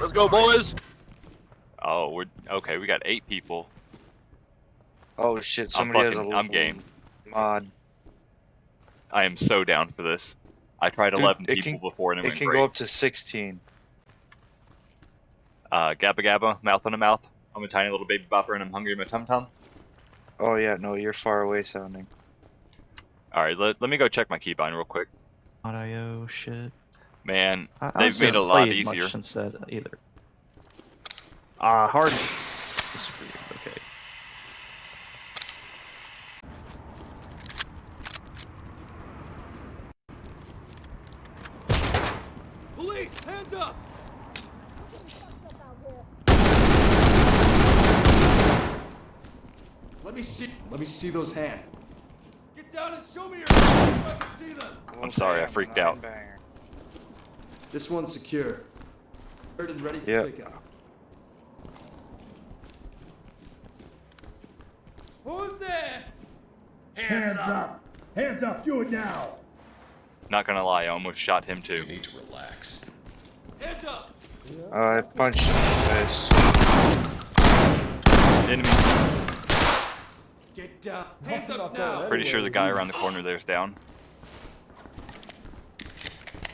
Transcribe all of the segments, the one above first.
Let's go, boys. Oh, we're okay. We got eight people. Oh shit! I'm Somebody has a fucking. I'm game. mod. I am so down for this. I tried Dude, 11 people can- before and it, It went can great. go up to 16. Uh, gabba gabba, mouth on a mouth. I'm a tiny little baby bopper and I'm hungry in my tum tum. Oh yeah, no, you're far away sounding. All right, let, let me go check my keybind real quick. Audio shit. Man, I, I They've made a lot played much easier. since that either. Ah, hard. This is weird. Okay. Police, hands up! Let me see. Let me see those hands. Get down and show me your hands I can see them. I'm sorry, I freaked nine out. Banger. This one's secure. Heard and ready for Yeah. pickup. Who's there? Hands up! Hands up! Do it now! Not gonna lie, I almost shot him You too. need to relax. Hands up! Uh, I punched him in the face. Enemy. Get down. Hands up now. Pretty sure the guy around the corner there's down.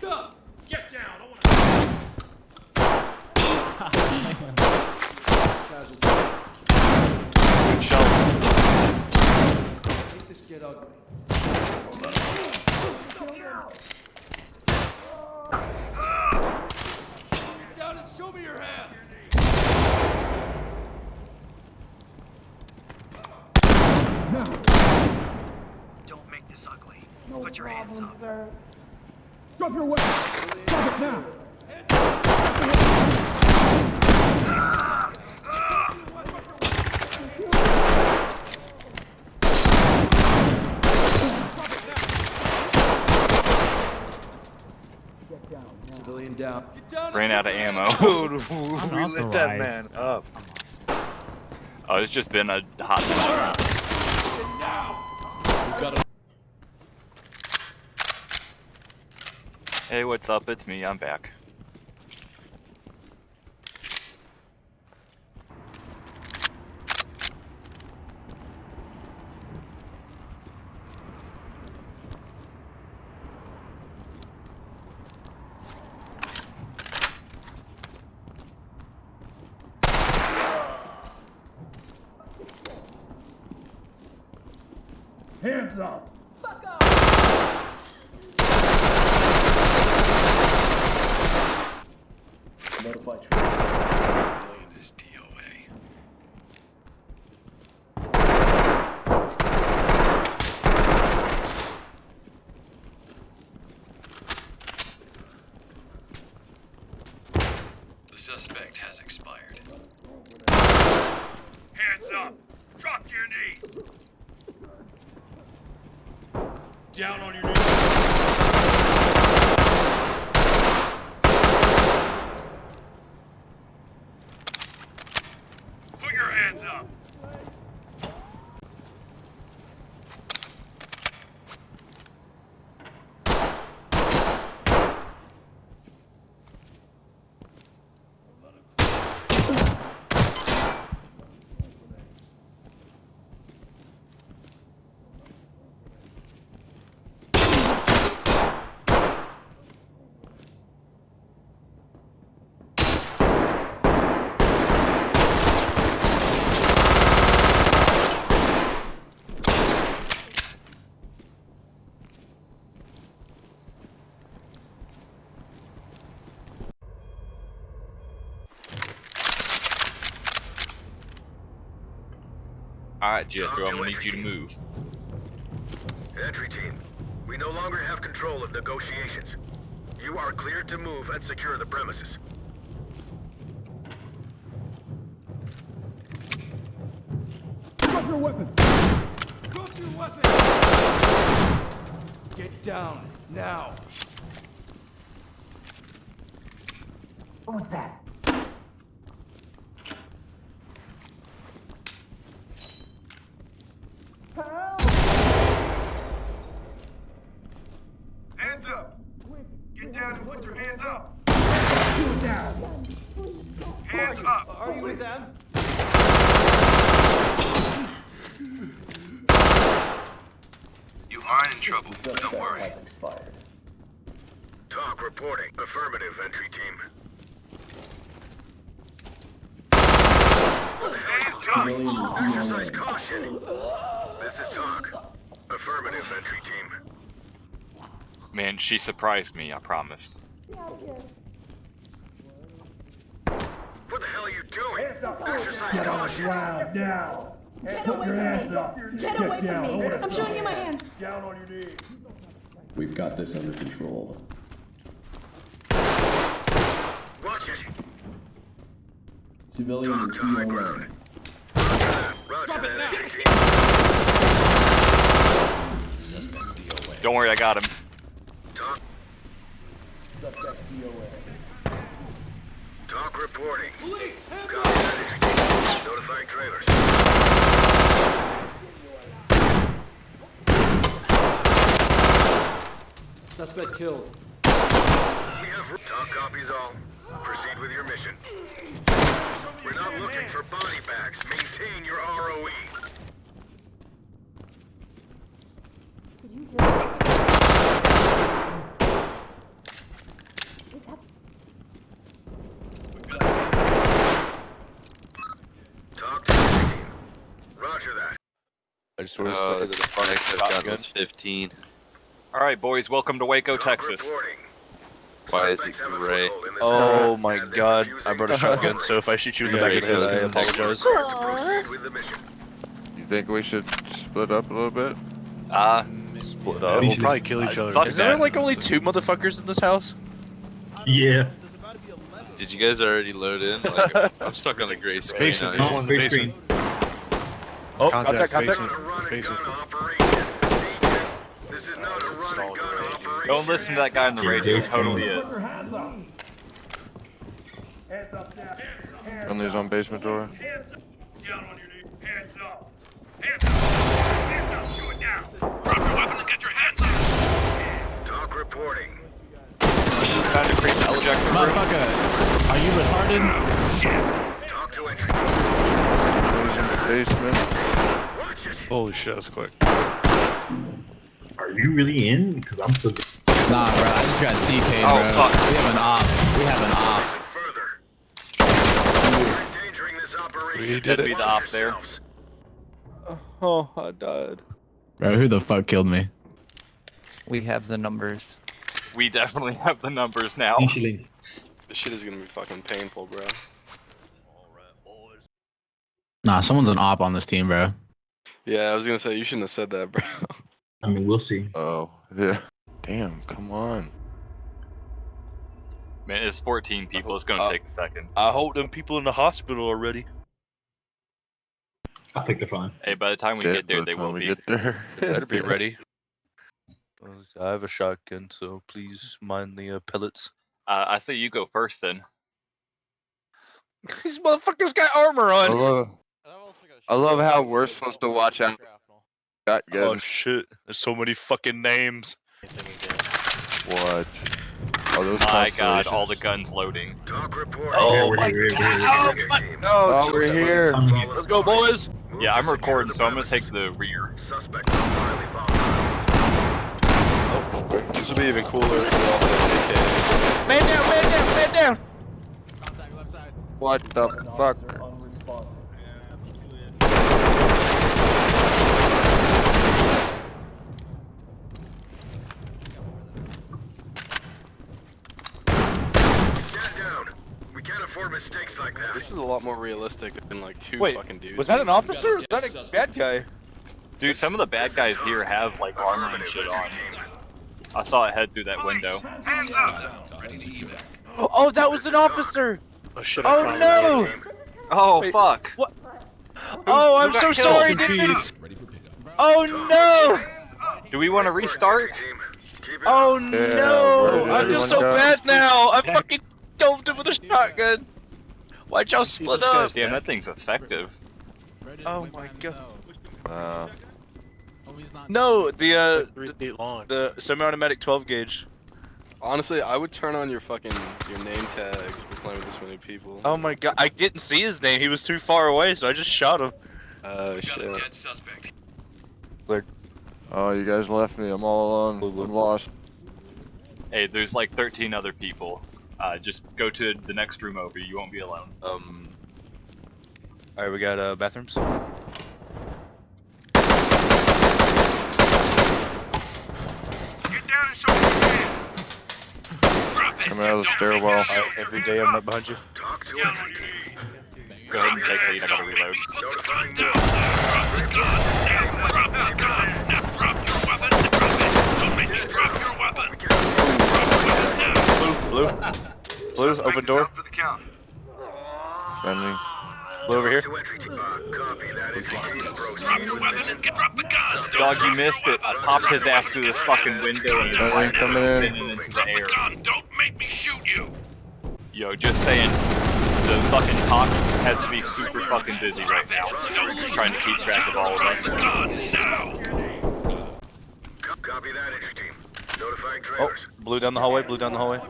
Up. Get down! I wanna... Casuals. Good shells. Make this get ugly. Get down and show me your hands. Don't make this ugly. Put your hands up. Drop your weapon! Drop it now! Civilian down. Get Ran out of ammo. Dude, we lit that man up. Oh, it's just been a hot minute. Now. We've got a... Hey, what's up? It's me. I'm back. Hands up! This DOA. The suspect has expired. Hands up! Drop your knees! Down on your knees! Put your hands up! Alright, Jethro, I'm gonna need you to move. Entry team, we no longer have control of negotiations. You are cleared to move and secure the premises. Drop your weapon! Drop your weapon. Get down now. What was that? Hands up! Get down and put your hands up! Do it now! with them. You are in trouble. Don't worry. TOC reporting. Affirmative, entry team. What the hell are you doing? Exercise caution. This is TOC. Affirmative, entry team. Man, she surprised me, I promise. What the hell are you doing? Exercise Get on the caution. ground now. Get away your from hands me. up. Get away from me. I'm showing you my hands. Down on your knees. We've got this under control. Watch it. Civilian Talk is to high DOA. ground. Roger Drop it now. Entry team. Don't worry, I got him. TOC. TOC reporting. Police, hands Copy that. Notifying trailers. Suspect killed. We have TOC copies all. Proceed with your mission. We're not looking for body bags. Maintain your. ROE. TOC to entry team. Roger that. I just want to uh, to the front exit gun was 15. Alright, boys, welcome to Waco, Texas. Why is it Suspects have a gray? foothold in this Oh my god, I brought a shotgun, so if I shoot you in the back of the head, I apologize. we're required to proceed with the mission. You think we should split up a little bit? Uh, Split up. We'll We'll probably kill each other. fuck Is there like only two motherfuckers in this house? Yeah. Did you guys already load in? Like, I'm stuck on a gray screen. Basement, now. basement, basement. Oh, Contact, contact, This contact. not a run and gun operation. Agent, This is not a run and gun operation. don't listen to that guy on the radio, he totally is. your hands up. Hands up. Hands Friendly's on basement door. Down on your knees. Hands up. Hands up. Hands up. Do. Drop your weapon and get your hands up. TOC reporting. Trying to create the ejector room. Motherfucker, are you retarded? TOC to entry. Friendly's in the basement. Watch it. Holy shit, that's quick. Are you really in? Because I'm still. Nah, bro, I just got TK'd, Oh, bro. fuck. We have an op. We have an op. Further. You're endangering this operation. We did That'd it. be the op there. Oh, I died. Bro, who the fuck killed me? We have the numbers. We definitely have the numbers now. This shit is gonna be fucking painful, bro. Nah, someone's an op on this team, bro. Yeah, I was gonna say, you shouldn't have said that, bro. I mean, we'll see. Oh, yeah. Damn, come on. Man, it's 14 people, it's gonna Uh, take a second. I hope them people in the hospital already. I think they're fine. Hey, by the time we Dead get there, the they will we be. get there. They better be ready. I have a shotgun, so please mind the uh, pellets. Uh, I say you go first then. These motherfuckers got armor I on. love, I love how we're supposed to watch out. Got Oh shit! There's so many fucking names. What? Oh, those My god, all the guns loading. TOC reporting. Oh we're my god! Oh, my- Team. Oh, we're here. Let's go, boys! Move Yeah, I'm recording, the so I'm gonna take the rear. Suspect is highly. This will be even cooler if we all have AK. Man down! Man down! Man down! What the fuck? Stand down. We mistakes like that. This is a lot more realistic than like two Wait, fucking dudes. Was that an officer was that a bad guy? Dude, some of the bad guys here have like armor and shit on. I saw it head through that window. Hands up. Oh, that was an officer! Oh shit! Oh no! Oh Wait, fuck! What? Oh, I'm so killed? sorry, dude! Oh no! Do we want to restart? Team. Keep it Oh up. Yeah, no! I feel so go? bad now! I'm fucking dove him with a shotgun! Why'd y'all split up? Damn, that thing's effective. Oh my god. Uh, No, the uh, the, the semi-automatic 12 gauge. Honestly, I would turn on your fucking your name tags if you're playing with this many people. Oh my god, I didn't see his name. He was too far away, so I just shot him. Oh shit. Dead suspect. Oh, you guys left me. I'm all alone. I'm lost. Hey, there's like 13 other people. Uh, just go to the next room over. You won't be alone. Um. Alright, we got uh, bathrooms. Get down and show me. Drop it. Coming out of the stairwell. Alright, every day I'm right behind you. TOC to Down entry on your team. knees. Go ahead and take lead. I gotta reload. Put the Notifying gun down. more. Drop the gun. Now drop the gun. Now drop your weapon. Drop it. Don't make me drop your weapon. Drop the weapon now. Blue, blue. Blue, open door. For the count. Standing. Blue over here. To entry team. Uh, copy that. Entry team. Drop your weapon and get drop the gun. Dog, you missed it. I popped his ass through this fucking window and his Alright, light coming was in. spinning into Drop the the air. gun. Don't make me shoot you. Yo, just saying, the fucking talk has to be super fucking busy right now. Trying to keep track of all of us. gun now. Co- Copy that. Entry team. Notifying Oh, trailers. blue down the hallway. Blue down the hallway.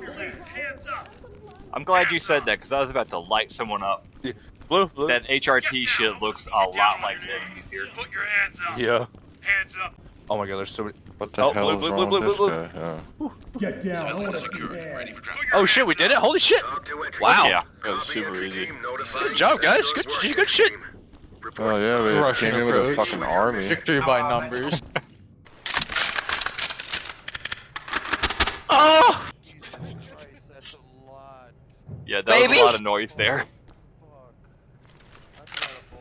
I'm glad you said that because I was about to light someone up. Blue, blue. That HRT shit looks a lot like enemies here. Put your hands up. Yeah. Hands up. Oh my god, there's so many. What the Oh, hell blue, is blue, wrong blue, with blue, this blue. guy? Yeah. Get down. I want to see Security. your Ready hands. for drop. Oh shit, we did it! Holy shit! TOC to entry Wow. Yeah. That was super easy. team. Notifying Good job, guys. Good- work, good shit. Report Oh yeah, we Russian came in with a fucking army. Victory by numbers. Oh! Yeah, that was a lot of noise there.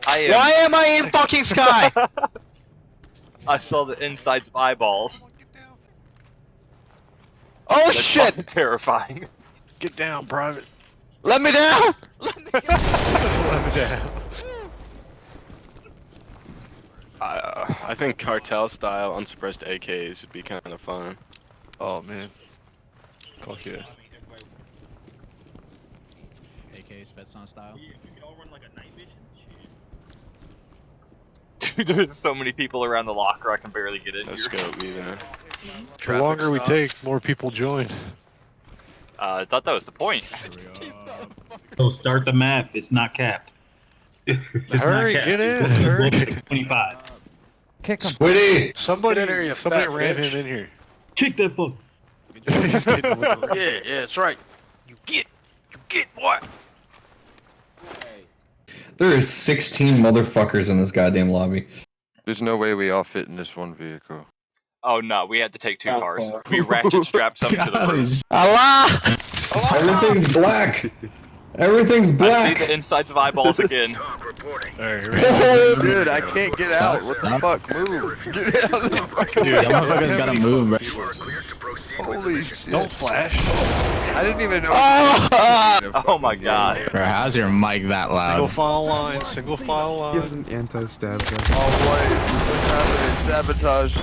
I am. Why am I in fucking sky? I saw the insides of eyeballs. Oh That's shit! terrifying. Get down, private. Let me down! Let me down. Uh, I think cartel style unsuppressed AKs would be kind of fun. Oh man. Fuck yeah. AK Spetsnaz style. Dude, there's so many people around the locker I can barely get in No here. scope either. The longer we take, more people join. Uh, I thought that was the point. So start the map. It's not capped. it's Hurry, not capped. get in, It's hurry. 25. Kick him. Squiddy! Somebody, in here, somebody ran bitch. him in here. Kick that fuck. He's getting with the- Yeah, yeah, that's right. You get, you get what? There is 16 motherfuckers in this goddamn lobby. There's no way we all fit in this one vehicle. Oh no, we had to take two cars. We ratchet strapped some to the God, roof. he's- Allah! Everything's black! Everything's black. I see the insides of eyeballs again. TOC reporting. Alright, Oh, Dude, I can't get out. What the fuck? Move. Get out of the fucking Dude, Y'all motherfuckers gotta move, bro. You are cleared to proceed with the Holy shit. Don't flash. I didn't even know. Ah! Oh my god. Bro, how's your mic that loud? Single file line, single file line. He has an anti-stab gun. Oh wait, what's happening? Sabotage.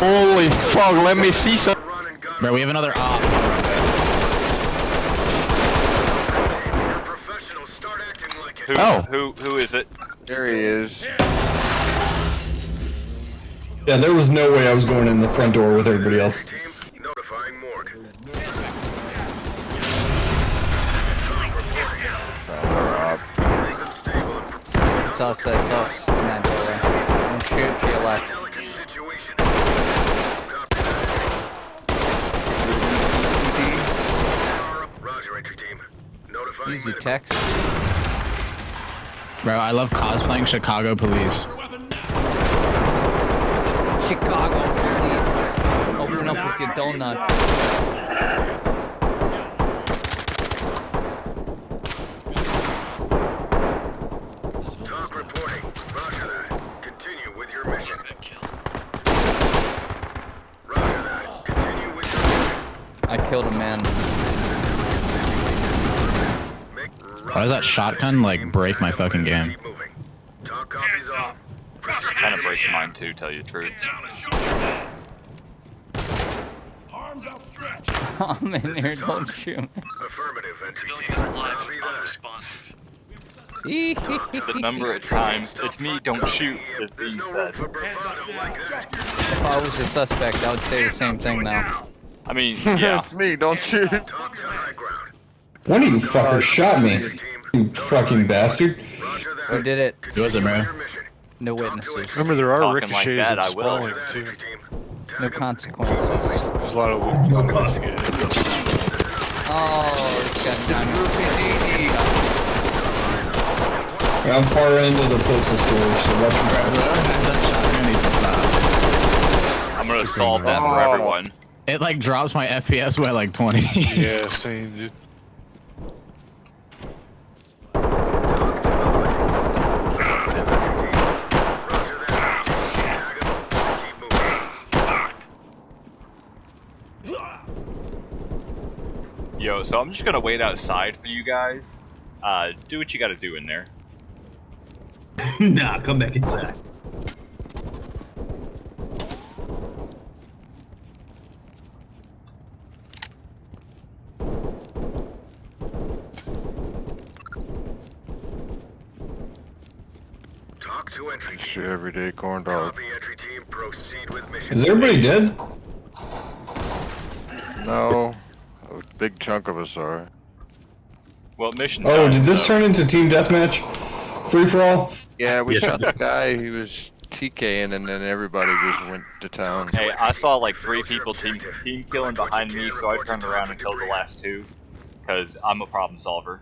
Holy fuck, let me see some. Run and gun. Bro, we have another op. You're professionals. Start acting like it. Who, Oh. who, who is it? There he is. Yeah, there was no way I was going in the front door with everybody else. Notifying morgue. It's us, it's us. In that doorway. Don't shoot to your left. Delicate situation. Copy that. Roger, entry team. Notifying Easy medical. text. Bro, I love cosplaying Chicago police. Chicago, please. Open up with your donuts. TOC reporting. Roger that. Continue with your mission. Roger that. Continue with your mission. I killed a man. Make Why does that shotgun, like, break my fucking game? Keep moving. TOC copies all. Kind of breaks mine too, tell you the truth. Get down and show me your hands. Arms outstretched. I'm in here, don't shoot me. Affirmative, entry Civilian team. is alive. Copy that. Unresponsive. The number of times, it's me, don't shoot, is There's being said. for bravado like that. If I was a suspect, I would say the same thing now. I mean, yeah. it's me. Don't shoot. One of you fuckers shot me. You fucking bastard. Who did it? It wasn't me. No witnesses. Remember, there are Talking like ricochets that, and I will. spawning too. No consequences. There's a lot of loot. No No consequences. Oh, this guy's down I'm far end of the postal store, so watch your back. Whoever has that shotgun needs to stop. I'm gonna solve that for everyone. It like drops my FPS by like 20. Yeah, same, dude. Yo, so I'm just gonna wait outside for you guys. Uh, do what you gotta do in there. nah, come back inside. TOC to entry Shoot everyday corn dog. Copy entry team. Proceed with mission. Is everybody dead? No, a big chunk of us are. Well, mission. Oh, done, did this so- turn into team deathmatch? Free for all? Yeah, we Yes, shot sir. the guy. He was TKing, and then everybody just went to town. Hey, I saw like three people team team killing behind me, so I turned around and killed the last two. Cause I'm a problem solver.